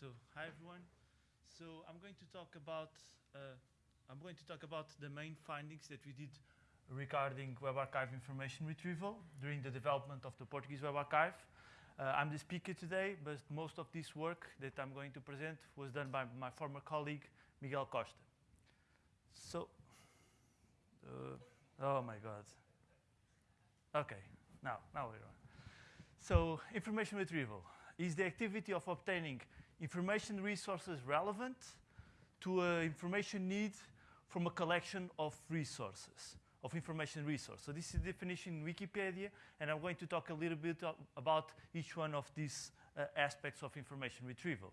so hi everyone. So I'm going to talk about uh, I'm going to talk about the main findings that we did regarding Web Archive information retrieval during the development of the Portuguese Web Archive. Uh, I'm the speaker today, but most of this work that I'm going to present was done by my former colleague, Miguel Costa. So, uh, oh my God. Okay, now, now we're on. So, information retrieval is the activity of obtaining information resources relevant to an information need from a collection of resources, of information resource. So this is the definition in Wikipedia, and I'm going to talk a little bit about each one of these uh, aspects of information retrieval.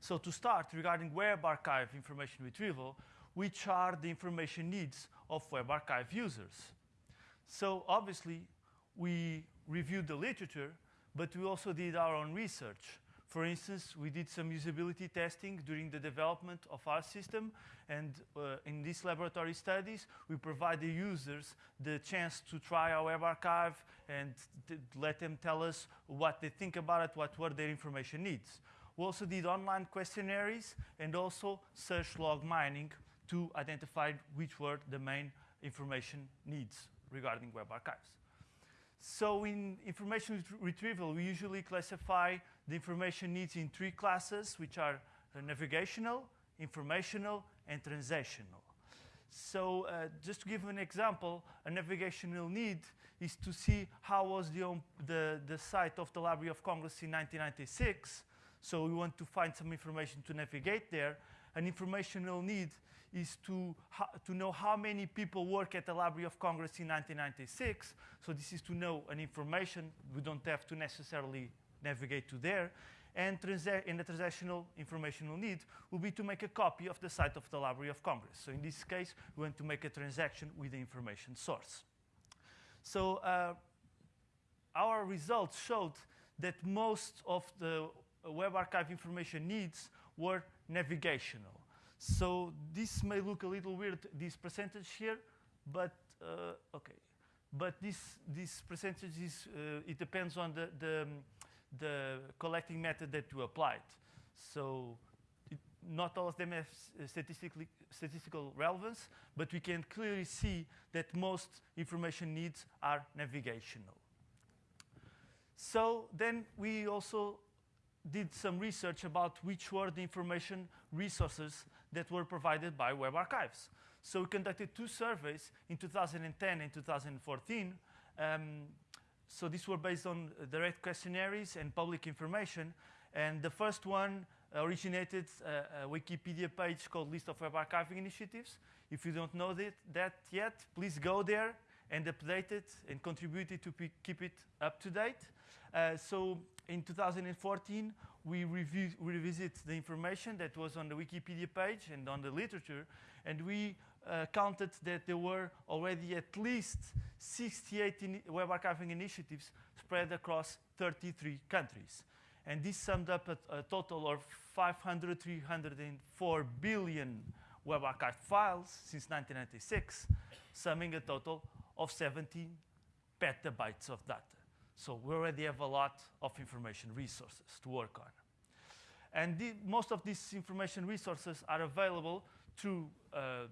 So to start, regarding Web Archive information retrieval, which are the information needs of Web Archive users? So obviously, we reviewed the literature, but we also did our own research. For instance, we did some usability testing during the development of our system, and uh, in these laboratory studies, we provide the users the chance to try our web archive and let them tell us what they think about it, what were their information needs. We also did online questionnaires and also search log mining to identify which were the main information needs regarding web archives. So in information retrieval, we usually classify the information needs in three classes, which are uh, navigational, informational, and transactional. So uh, just to give an example, a navigational need is to see how was the, the, the site of the Library of Congress in 1996. So we want to find some information to navigate there an informational need is to, to know how many people work at the Library of Congress in 1996. So this is to know an information. We don't have to necessarily navigate to there. And in the transactional informational need will be to make a copy of the site of the Library of Congress. So in this case, we want to make a transaction with the information source. So uh, our results showed that most of the Web Archive information needs were navigational. So this may look a little weird, this percentage here, but uh, okay. But this, this percentage is, uh, it depends on the, the, the, collecting method that you applied. So it, not all of them have statistically, statistical relevance, but we can clearly see that most information needs are navigational. So then we also did some research about which were the information resources that were provided by web archives. So we conducted two surveys in 2010 and 2014. Um, so these were based on direct questionnaires and public information. And the first one originated a, a Wikipedia page called List of Web Archiving Initiatives. If you don't know that, that yet, please go there and update it and contribute it to keep it up to date. Uh, so in 2014, we review, revisit the information that was on the Wikipedia page and on the literature, and we uh, counted that there were already at least 68 web archiving initiatives spread across 33 countries. And this summed up a, a total of 500, 304 billion web archived files since 1996, summing a total of 17 petabytes of data. So we already have a lot of information resources to work on. And the, most of these information resources are available through uh,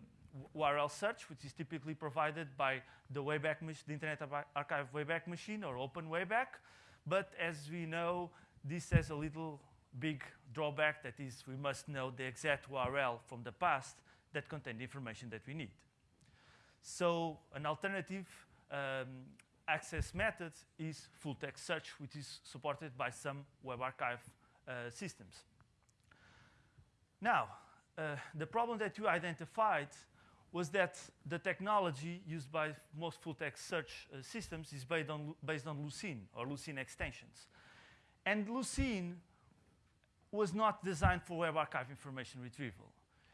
URL search, which is typically provided by the Wayback the Internet Archive Wayback Machine or Open Wayback. But as we know, this has a little big drawback, that is we must know the exact URL from the past that contain the information that we need. So an alternative um, access method is full text search, which is supported by some web archive uh, systems. Now, uh, the problem that you identified was that the technology used by most full text search uh, systems is based on, based on Lucene or Lucene extensions. And Lucene was not designed for web archive information retrieval.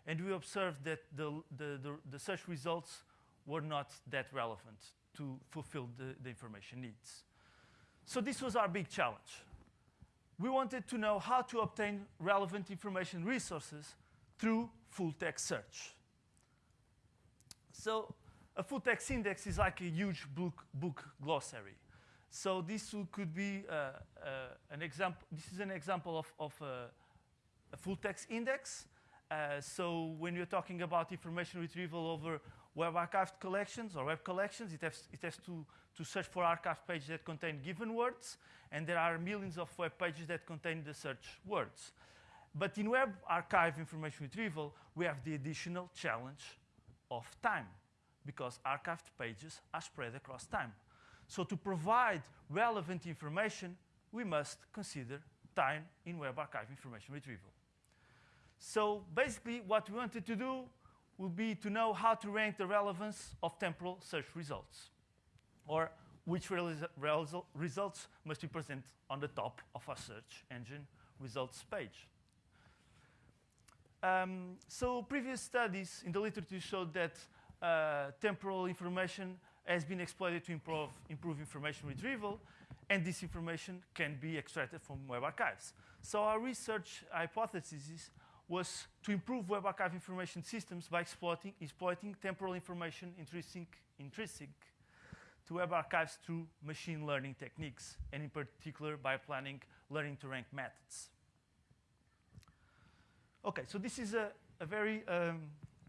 And we observed that the, the, the, the search results were not that relevant to fulfill the, the information needs. So this was our big challenge. We wanted to know how to obtain relevant information resources through full text search. So a full text index is like a huge book, book glossary. So this could be uh, uh, an example. This is an example of, of, a full text index. Uh, so when you're talking about information retrieval over web archived collections or web collections, it has, it has to, to search for archived pages that contain given words, and there are millions of web pages that contain the search words. But in web archive information retrieval, we have the additional challenge of time, because archived pages are spread across time. So to provide relevant information, we must consider time in web archive information retrieval. So basically, what we wanted to do will be to know how to rank the relevance of temporal search results, or which results must be present on the top of a search engine results page. Um, so previous studies in the literature showed that uh, temporal information has been exploited to improve, improve information retrieval, and this information can be extracted from web archives. So our research hypothesis was to improve web archive information systems by exploiting, exploiting temporal information intrinsic, intrinsic to web archives through machine learning techniques, and in particular by applying learning to rank methods. Okay, so this is a, a very um,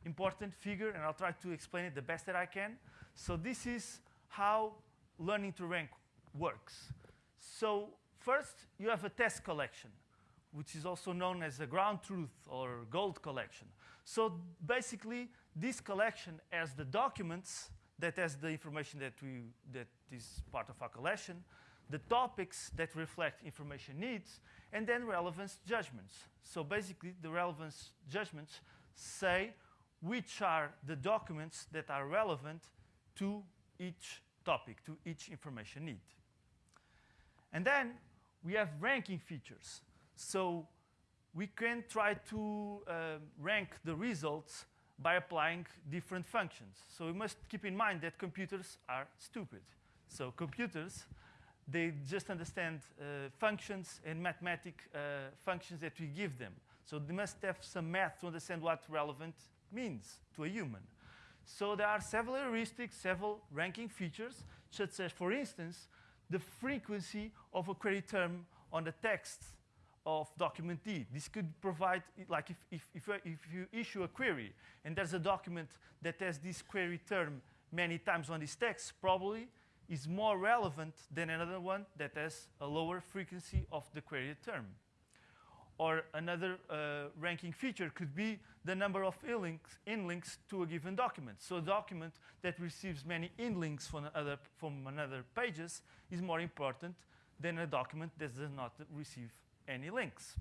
important figure, and I'll try to explain it the best that I can. So this is how learning to rank works. So first, you have a test collection which is also known as a ground truth or gold collection. So basically, this collection has the documents that has the information that, we, that is part of our collection, the topics that reflect information needs, and then relevance judgments. So basically, the relevance judgments say which are the documents that are relevant to each topic, to each information need. And then we have ranking features. So we can try to uh, rank the results by applying different functions. So we must keep in mind that computers are stupid. So computers, they just understand uh, functions and mathematic uh, functions that we give them. So they must have some math to understand what relevant means to a human. So there are several heuristics, several ranking features, such as, for instance, the frequency of a query term on the text of document D. This could provide, like if, if, if, if, you issue a query and there's a document that has this query term many times on this text, probably is more relevant than another one that has a lower frequency of the query term. Or another uh, ranking feature could be the number of inlinks, inlinks to a given document. So a document that receives many inlinks from other, from another pages is more important than a document that does not receive any links.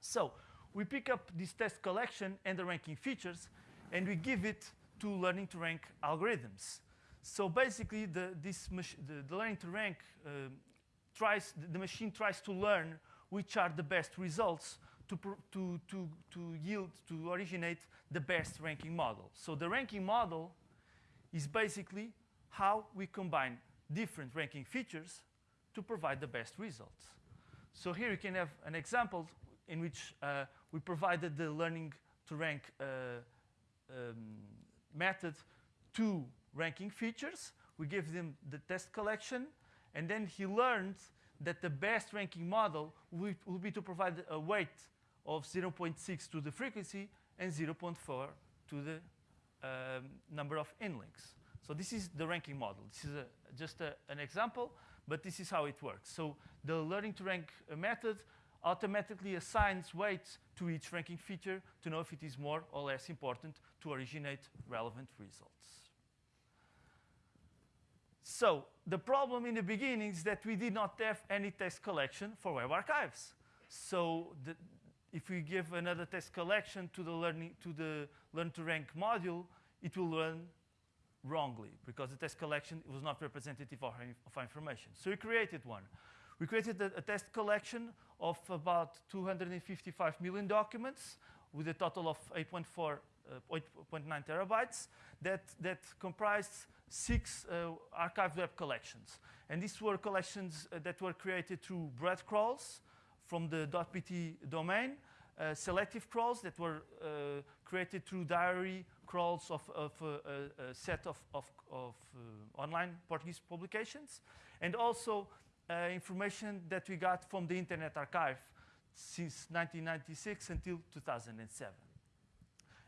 So we pick up this test collection and the ranking features, and we give it to learning to rank algorithms. So basically, the, this the, the, learning to rank uh, tries, the, the machine tries to learn which are the best results to, to, to, to yield, to originate the best ranking model. So the ranking model is basically how we combine different ranking features to provide the best results. So here you can have an example in which uh, we provided the learning to rank uh, um, method to ranking features. We give them the test collection, and then he learned that the best ranking model will, will be to provide a weight of 0.6 to the frequency and 0.4 to the um, number of inlinks. So this is the ranking model. This is a, just a, an example but this is how it works. So the learning to rank method automatically assigns weights to each ranking feature to know if it is more or less important to originate relevant results. So the problem in the beginning is that we did not have any test collection for web archives. So the, if we give another test collection to the learning to the learn to rank module, it will learn wrongly because the test collection was not representative of, our information. So we created one. We created a, a, test collection of about 255 million documents with a total of 8.4, uh, 8.9 terabytes that, that comprised six uh, archived web collections. And these were collections uh, that were created through breadth crawls from the .pt domain, uh, selective crawls that were uh, created through diary crawls of, of uh, a, a, set of, of, of uh, online Portuguese publications, and also uh, information that we got from the Internet Archive since 1996 until 2007.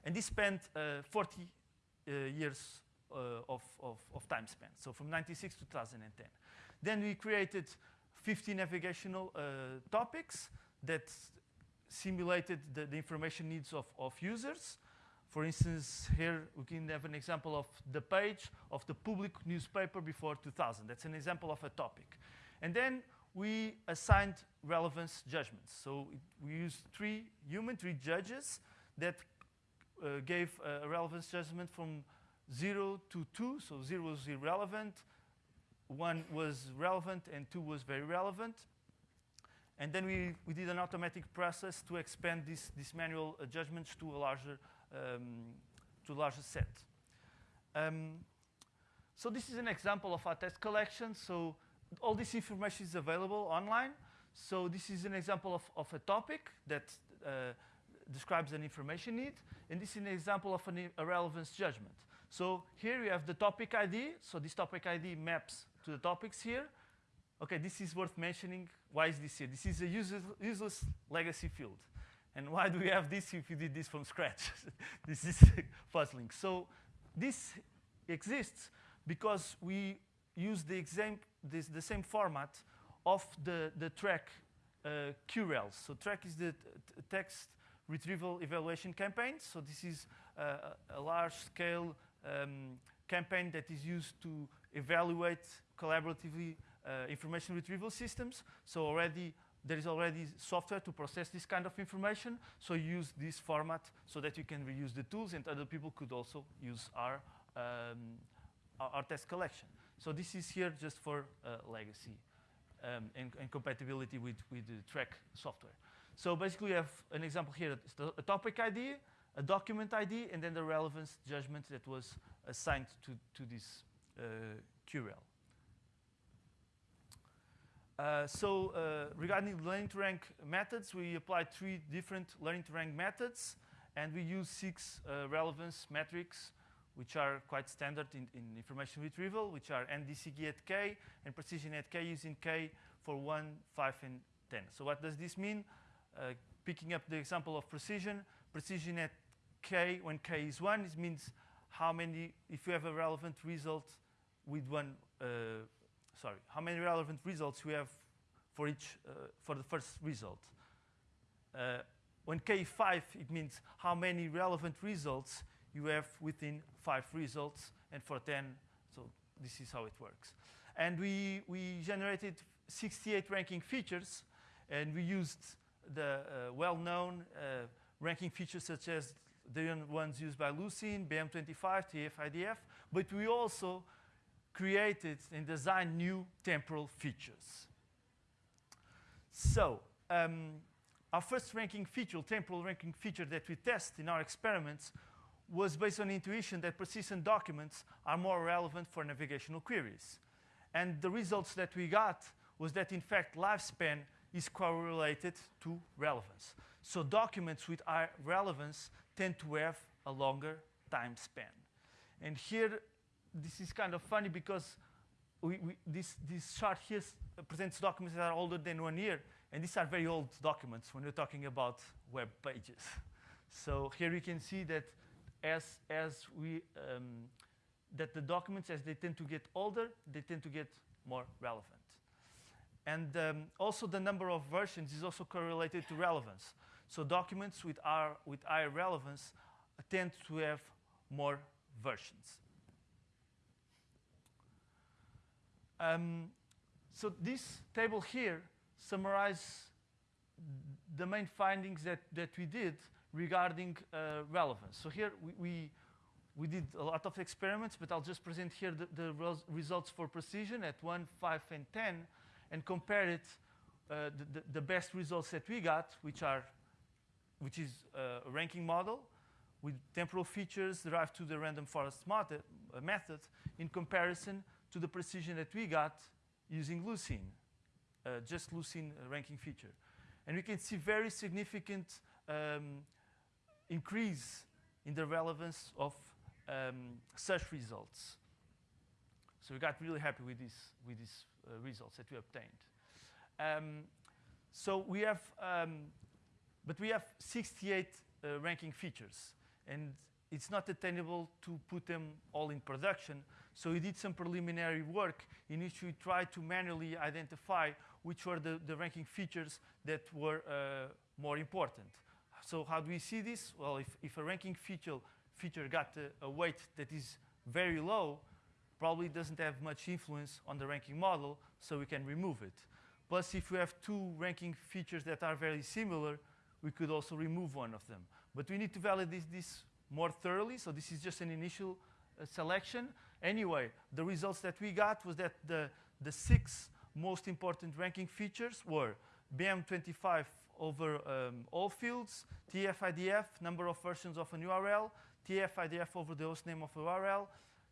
And this spent uh, 40 uh, years uh, of, of, of, time span, so from 96 to 2010. Then we created 50 navigational uh, topics that simulated the, the information needs of, of users. For instance, here we can have an example of the page of the public newspaper before 2000. That's an example of a topic. And then we assigned relevance judgments. So we used three human, three judges that uh, gave a relevance judgment from 0 to 2. So 0 was irrelevant, 1 was relevant, and 2 was very relevant. And then we, we did an automatic process to expand this, this manual uh, judgments to a larger, um, to larger set. Um, so this is an example of our test collection. So all this information is available online. So this is an example of, of a topic that uh, describes an information need. And this is an example of an, a relevance judgment. So here you have the topic ID. So this topic ID maps to the topics here. Okay, this is worth mentioning. Why is this here? This is a useless, useless legacy field. And why do we have this if you did this from scratch? this is puzzling. So this exists because we use the, this, the same format of the, the TREC uh, QRELs. So TREC is the text retrieval evaluation campaign. So this is uh, a large-scale um, campaign that is used to evaluate collaboratively uh, information retrieval systems. So already there is already software to process this kind of information. So use this format so that you can reuse the tools and other people could also use our, um, our, our, test collection. So this is here just for uh, legacy um, and, and, compatibility with, with the TREC software. So basically we have an example here, a topic ID, a document ID, and then the relevance judgment that was assigned to, to this uh. Uh, so uh, regarding learning to rank methods, we applied three different learning to rank methods, and we use six uh, relevance metrics, which are quite standard in, in, information retrieval, which are NDCG at k and precision at k using k for 1, 5, and 10. So what does this mean? Uh, picking up the example of precision, precision at k when k is 1, it means how many, if you have a relevant result with one, uh, sorry, how many relevant results we have for each, uh, for the first result. Uh, when K5, it means how many relevant results you have within five results, and for 10, so this is how it works. And we, we generated 68 ranking features, and we used the uh, well-known uh, ranking features such as the ones used by Lucene, BM25, TF-IDF, but we also created and designed new temporal features. So, um, our first ranking feature, temporal ranking feature that we test in our experiments was based on intuition that persistent documents are more relevant for navigational queries. And the results that we got was that, in fact, lifespan is correlated to relevance. So documents with high relevance tend to have a longer time span. And here, this is kind of funny because we, we, this, this chart here presents documents that are older than one year. And these are very old documents when we're talking about web pages. So here you can see that as, as we, um, that the documents, as they tend to get older, they tend to get more relevant. And um, also the number of versions is also correlated to relevance. So documents with, our, with higher relevance tend to have more versions. Um, so this table here summarizes the main findings that, that we did regarding uh, relevance. So here we, we, we, did a lot of experiments, but I'll just present here the, the res results for precision at 1, 5, and 10 and compare it, uh, the, the, the, best results that we got, which are, which is a ranking model with temporal features derived to the random forest uh, method in comparison to the precision that we got using Lucene, uh, just Lucene ranking feature. And we can see very significant um, increase in the relevance of um, search results. So we got really happy with, this, with these uh, results that we obtained. Um, So we have, um, but we have 68 uh, ranking features, and it's not attainable to put them all in production. So we did some preliminary work in which we tried to manually identify which were the, the ranking features that were uh, more important. So how do we see this? Well, if, if a ranking feature, feature got a, a weight that is very low, probably doesn't have much influence on the ranking model, so we can remove it. Plus, if we have two ranking features that are very similar, we could also remove one of them. But we need to validate this more thoroughly, so this is just an initial uh, selection. Anyway, the results that we got was that the, the six most important ranking features were BM25 over um, all fields, TF-IDF, number of versions of an URL, TF-IDF over the host name of a URL,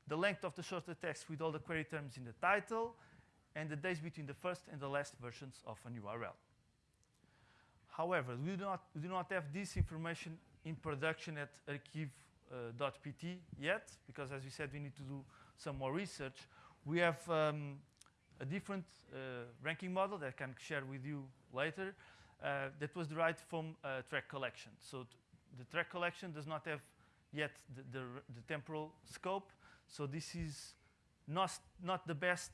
the length of the shorter text with all the query terms in the title, and the days between the first and the last versions of an URL. However, we do not, we do not have this information in production at archive.pt uh, yet, because as we said, we need to do some more research. We have um, a different uh, ranking model that I can share with you later uh, that was derived from TREC collection. So the TREC collection does not have yet the, the, the temporal scope. So this is not, not the best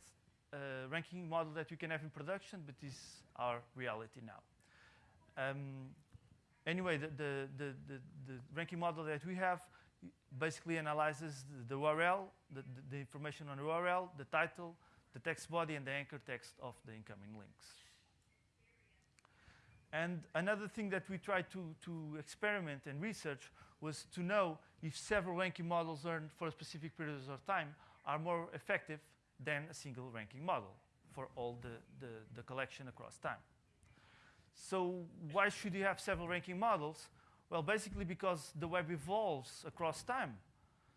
uh, ranking model that we can have in production, but this is our reality now. Um, anyway, the, the, the, the, ranking model that we have basically analyzes the, URL, the, the, information on the URL, the title, the text body, and the anchor text of the incoming links. And another thing that we tried to, to experiment and research was to know if several ranking models learned for a specific period of time are more effective than a single ranking model for all the, the, the collection across time. So why should you have several ranking models? Well, basically because the web evolves across time.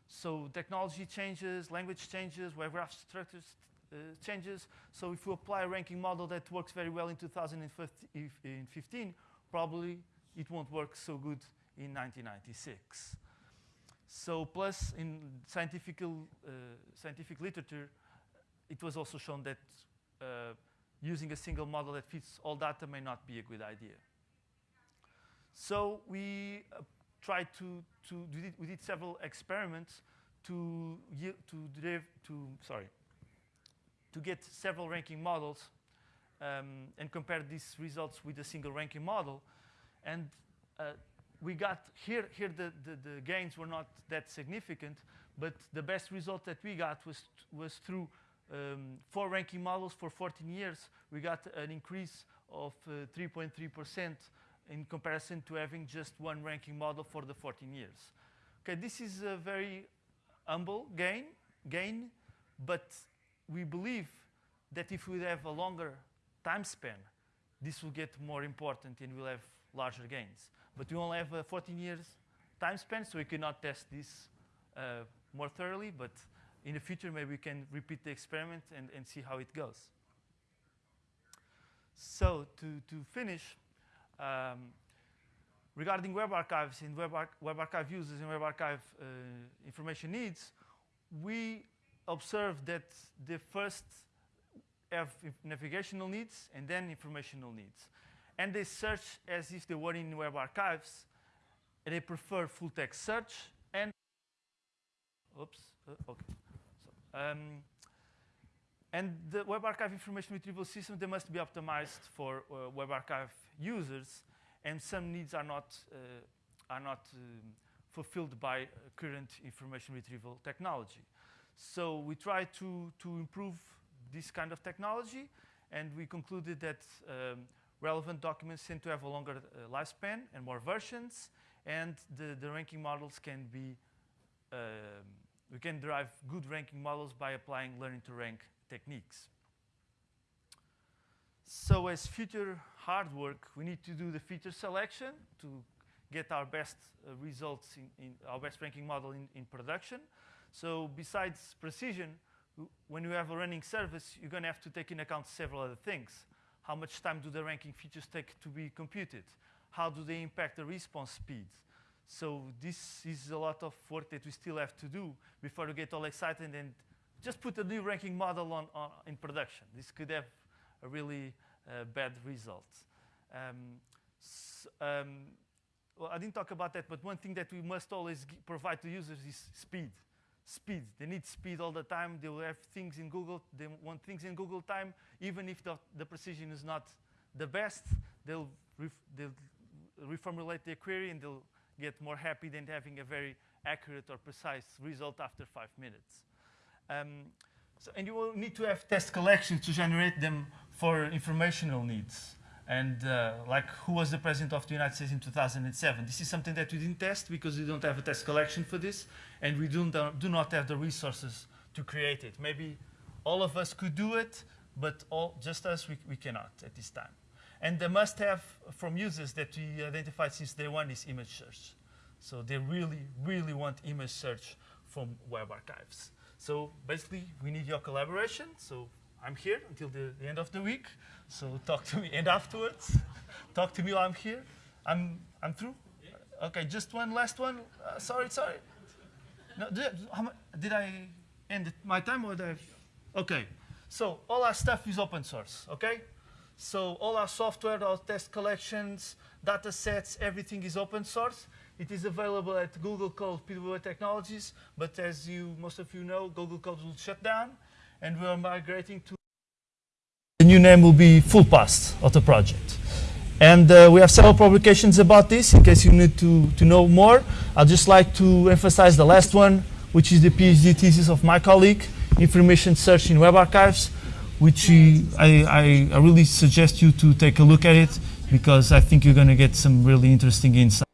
So technology changes, language changes, web graph structures uh, changes. So if you apply a ranking model that works very well in 2015, probably it won't work so good in 1996. So plus in scientific, uh, scientific literature, it was also shown that uh, using a single model that fits all data may not be a good idea. So we uh, tried to, to we did several experiments to, to, derive, to, sorry, to get several ranking models um, and compare these results with a single ranking model. And uh, we got here, here the, the, the, gains were not that significant, but the best result that we got was, was through um, four ranking models for 14 years. We got an increase of 3.3% uh, in comparison to having just one ranking model for the 14 years. Okay, this is a very humble gain, gain, but we believe that if we have a longer time span, this will get more important and we'll have larger gains. But we only have a 14 years time span, so we cannot test this uh, more thoroughly, but in the future, maybe we can repeat the experiment and, and see how it goes. So to, to finish, um, regarding web archives and web, ar web archive users and web archive uh, information needs, we observed that the first have navigational needs and then informational needs. And they search as if they were in web archives. They prefer full text search and, oops, uh, okay. Um, and the Web Archive information retrieval system, they must be optimized for uh, Web Archive users, and some needs are not, uh, are not um, fulfilled by uh, current information retrieval technology. So we try to, to improve this kind of technology, and we concluded that um, relevant documents tend to have a longer uh, lifespan and more versions, and the, the ranking models can be, um, we can derive good ranking models by applying learning to rank techniques. So as future hard work, we need to do the feature selection to get our best uh, results in, in, our best ranking model in, in production. So besides precision, when you have a running service, you're going to have to take into account several other things. How much time do the ranking features take to be computed? How do they impact the response speed? So this is a lot of work that we still have to do before we get all excited and just put a new ranking model on, on in production. This could have a really uh, bad result. Um, s- um, well, I didn't talk about that, but one thing that we must always provide to users is speed. Speed. They need speed all the time. They will have things in Google. They want things in Google time, even if the, the precision is not the best. They'll, ref, they'll reformulate their query and they'll get more happy than having a very accurate or precise result after five minutes. Um, so, and you will need to have test collections to generate them for informational needs. And uh, like who was the president of the United States in 2007? This is something that we didn't test because we don't have a test collection for this, and we don't, uh, do not have the resources to create it. Maybe all of us could do it, but all, just us, we, we cannot at this time. And the must-have from users that we identified since day one is image search. So they really, really want image search from web archives. So basically, we need your collaboration. So I'm here until the, the end of the week. So talk to me, and afterwards, talk to me while I'm here. I'm, I'm through. Okay, just one last one. Uh, sorry, sorry. No, did, how did I end my time or did I? Okay, so all our stuff is open source. Okay, so all our software, our test collections, data sets, everything is open source. It is available at Google Code PWA Technologies, but as you most of you know, Google Code will shut down, and we are migrating to. The new name will be FullPast of the project. And uh, we have several publications about this in case you need to, to know more. I'd just like to emphasize the last one, which is the PhD thesis of my colleague, Information Search in Web Archives, which I, I, I really suggest you to take a look at it because I think you're going to get some really interesting insights.